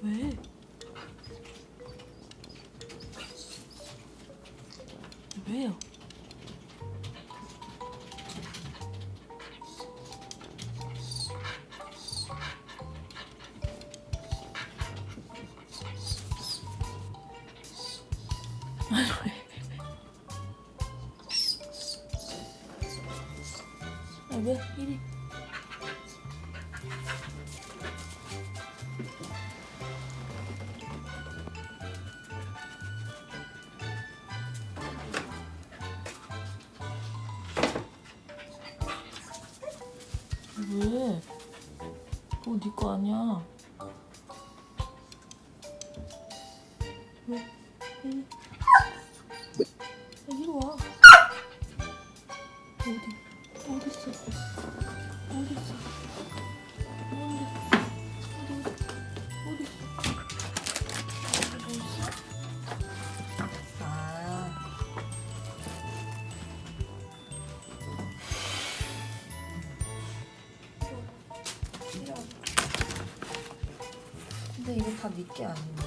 왜? 왜요? 아, 왜? 이리. 왜? 그거 네거 아니야. 왜? 야, 이리 와. 어디? 어디 있어? 근데 이거 다 니게 아닌데?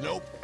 Nope.